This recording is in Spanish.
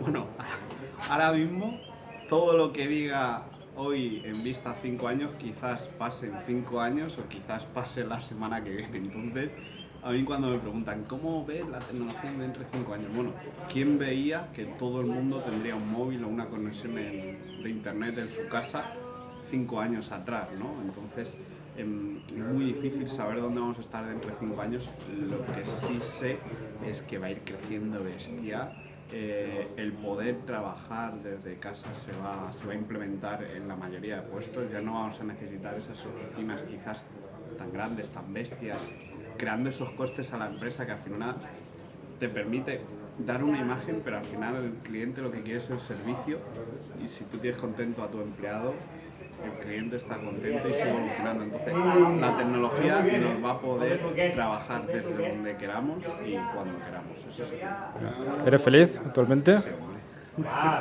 Bueno, ahora mismo todo lo que diga hoy en vista a 5 años quizás pase en 5 años o quizás pase la semana que viene. Entonces, a mí cuando me preguntan ¿cómo ves la tecnología dentro de 5 años? Bueno, ¿quién veía que todo el mundo tendría un móvil o una conexión de internet en su casa 5 años atrás? ¿no? Entonces, em, es muy difícil saber dónde vamos a estar dentro de 5 años. Lo que sí sé es que va a ir creciendo bestia eh, el poder trabajar desde casa se va, se va a implementar en la mayoría de puestos, ya no vamos a necesitar esas oficinas quizás tan grandes, tan bestias, creando esos costes a la empresa que al final te permite dar una imagen, pero al final el cliente lo que quiere es el servicio y si tú tienes contento a tu empleado, el cliente está contento y sigue evolucionando. Entonces, la tecnología nos va a poder trabajar desde donde queramos y cuando queramos. ¿Eres feliz actualmente? Sí,